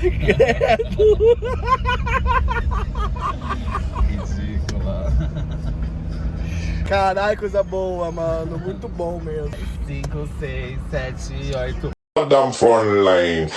Credo. Ridícula. Caralho, coisa boa, mano. Muito bom mesmo. 5, 6, 7, 8. Goddamn foreign lane.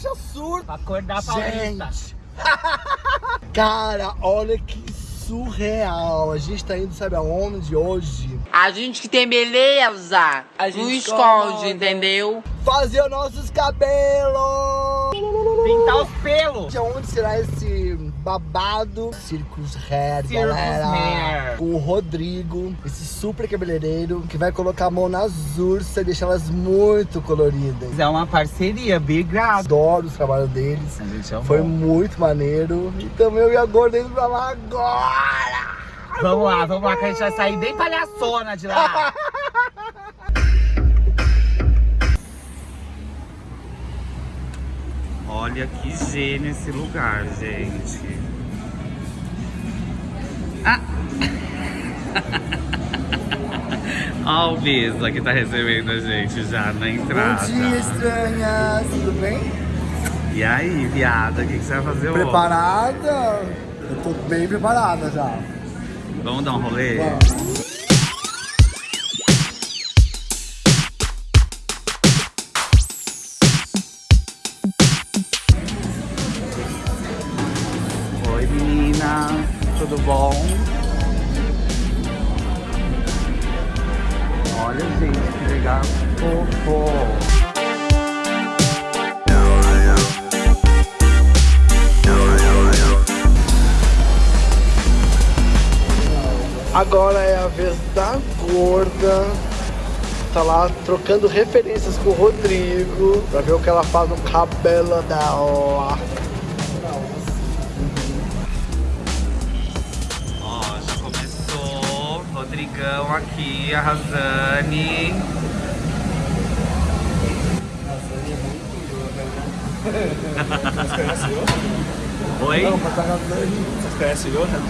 Tinha surto. Pra acordar pra Gente! Cara, olha que surreal. A gente tá indo, sabe aonde hoje? A gente que tem beleza, A gente não esconde. esconde, entendeu? Fazer os nossos cabelos! Pintar os pelos. De onde será esse babado? Circus Hair, Circus galera. Hair. Com o Rodrigo, esse super cabeleireiro que vai colocar a mão nas ursas e deixar elas muito coloridas. É uma parceria, obrigado. Adoro os trabalhos deles. Amou. Foi muito maneiro. Então eu e a Gorda indo pra lá agora! Vamos lá, vamos lá, que a gente vai sair bem palhaçona de lá. Olha que gênio esse lugar, gente. Ah! Olha o Bisa que tá recebendo a gente já na entrada. Bom dia, estranhas! Tudo bem? E aí, viada, o que, que você vai fazer hoje? Preparada? Eu tô bem preparada já. Vamos dar um rolê? Vamos. Meninas, tudo bom? Olha gente, que legal. Fofo. Agora é a vez da gorda. Tá lá trocando referências com o Rodrigo pra ver o que ela faz no cabelo dela. Rodrigão aqui, a Razane. Oi? Vocês conhecem o Johan?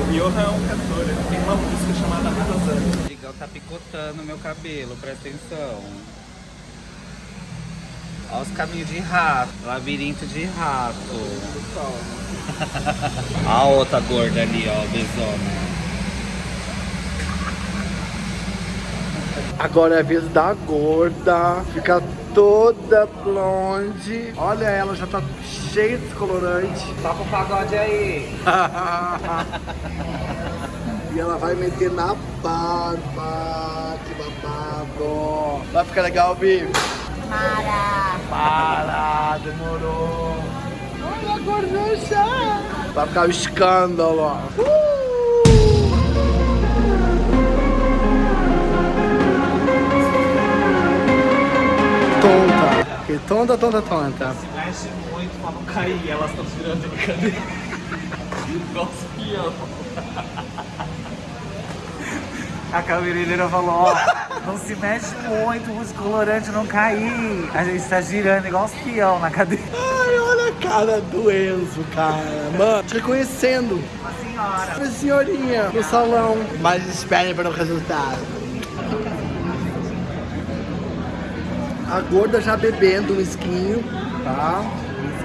O Johan é um cantor, ele tem uma música chamada Arrasando. O Rodrigão tá picotando meu cabelo, presta atenção. Olha os caminhos de rato, labirinto de rato. a outra gorda ali, ó, besona. Agora é a vez da gorda. Fica toda blonde. Olha ela, já tá cheia de descolorante. Toca o pagode aí. E ela vai meter na barba. Que babado. Vai ficar legal, Bi? Para! Para, demorou. Olha a gorducha. Vai ficar um escândalo. Uh! Tonta. Que tonta, tonta, tonta. Mexe muito pra não cair, elas estão tirando de cadeira. Igual os peão. A cabeleireira falou, ó, não se mexe muito, o descolorante não cair. A gente tá girando igual os peão na cadeira. Ai, olha a cara do Enzo, cara. Mano, te reconhecendo. Uma senhora. Uma senhorinha no salão. Mas esperem para o resultado. A gorda já bebendo um esquinho, tá?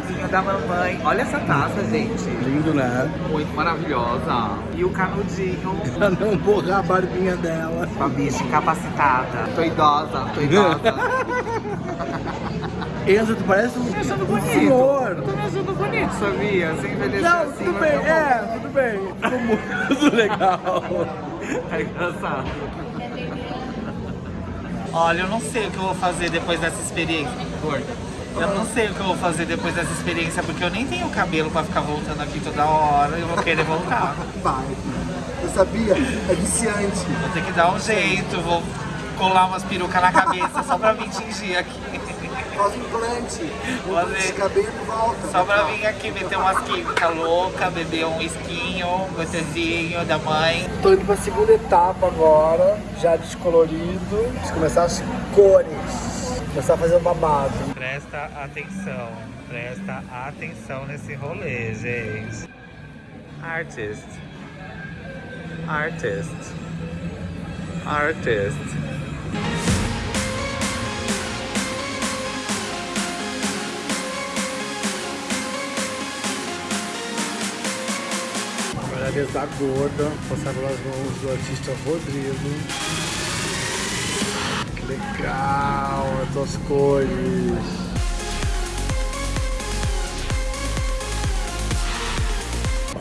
Esquinho da mamãe. Olha essa taça, gente. Lindo, né? Muito maravilhosa. E o canudinho. Pra não borrar a barbinha dela. Com a bicha incapacitada. Tô idosa, tô idosa. Enzo, tu parece um, Tô achando bonito. senhor. Tô me achando bonito, sabia? Sem envelhecer Não, assim, tudo bem, ficar é, tudo bem. Ficou muito legal. É engraçado. Olha, eu não sei o que eu vou fazer depois dessa experiência. Gorda. Eu não sei o que eu vou fazer depois dessa experiência, porque eu nem tenho cabelo pra ficar voltando aqui toda hora. Eu vou querer voltar. Vai. Eu sabia, é viciante. Vou ter que dar um jeito, vou colar umas perucas na cabeça só pra me tingir aqui. Faz um implante. Fazer. Esse cabelo volta. Só pra vir aqui meter umas químicas loucas, beber um esquinho, um gostosinho da mãe. Tô indo pra segunda etapa agora, já descolorido. Vamos começar as cores. Começar a fazer o babado. Presta atenção, presta atenção nesse rolê, gente. Artist. Artist. Artist. Da gorda, passar pelas mãos do artista Rodrigo. Que legal, essas cores.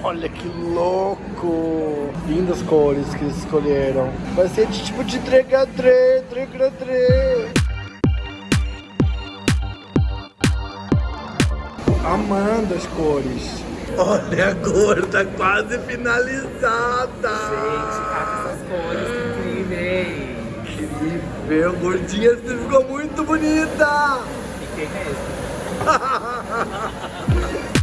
Olha que louco! Lindas cores que eles escolheram. Vai ser de tipo de dregadre, dregadre. Amando as cores. Olha a gorda quase finalizada. essas cores incríveis. Incrível, gordinha, você ficou muito bonita. Fiquei mesmo.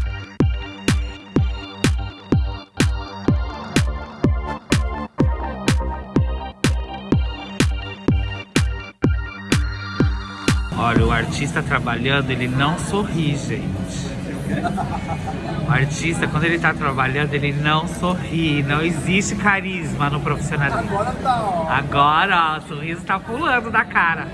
Olha, o artista trabalhando, ele não sorri, gente. O artista, quando ele tá trabalhando, ele não sorri. Não existe carisma no profissionalismo. Agora tá, ó. Agora, ó, o sorriso tá pulando da cara.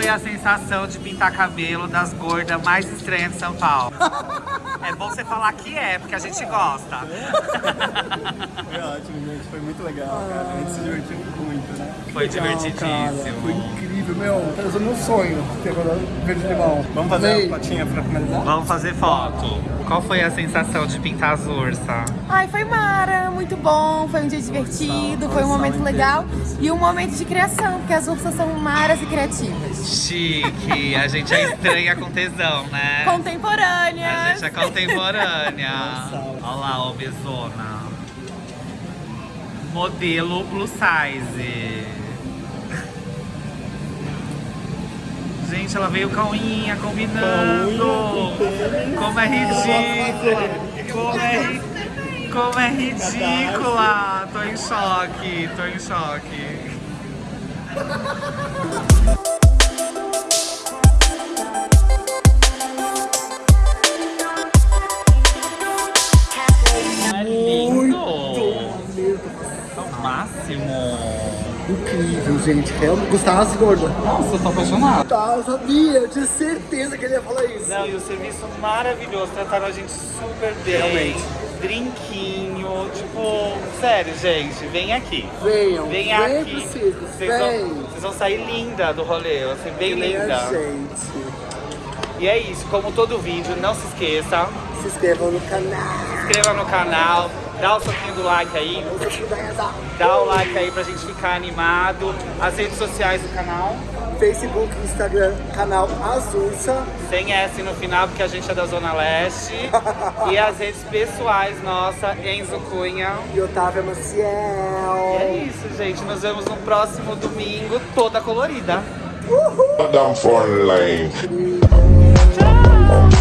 Foi a sensação de pintar cabelo das gordas mais estranhas de São Paulo? É bom você falar que é, porque a gente gosta. Foi ótimo, gente. Foi muito legal, cara. A gente se divertiu muito, né? Foi Legal, cara. Foi divertidíssimo. incrível, meu. Tá usando meu sonho. Ter rodado verde limão. Vamos fazer Amei. a fotinha pra finalizar? Vamos fazer foto. Qual foi a sensação de pintar as ursas? Ai, foi mara, muito bom, foi um dia divertido, foi um momento legal e um momento de criação, porque as ursas são maras e criativas. Chique, a gente é estranha com tesão, né? A Contemporâneas. gente é contemporânea. Olha lá, obesona. Modelo plus size. Gente, ela veio com a unhinha combinando. Como é ridículo. Como é, como é ridícula. Tô em choque, tô em choque. É lindo. É o máximo. Incrível, gente. Realmente. Gostasse, gorda? Nossa, eu tô apaixonado. Tá, eu sabia. Eu tinha certeza que ele ia falar isso. Não, e o serviço maravilhoso, trataram a gente super bem. Realmente. Drinquinho, tipo, sério, gente, vem aqui. Venham. Vem Vem aqui. circo. Vocês vão, Vem. vocês vão sair linda do rolê, vai ser bem Vem linda. gente. E é isso, como todo vídeo, não se esqueça, Se inscrevam no canal. se inscreva no canal, dá o soquinho do like aí, dá o like aí pra gente ficar animado. As redes sociais do canal, Facebook, Instagram, canal Azulsa. sem S no final, porque a gente é da Zona Leste. e as redes pessoais nossa, Enzo Cunha. E Otávia Maciel. E é isso, gente. Nos vemos no próximo domingo, toda colorida. Down for lane. Step,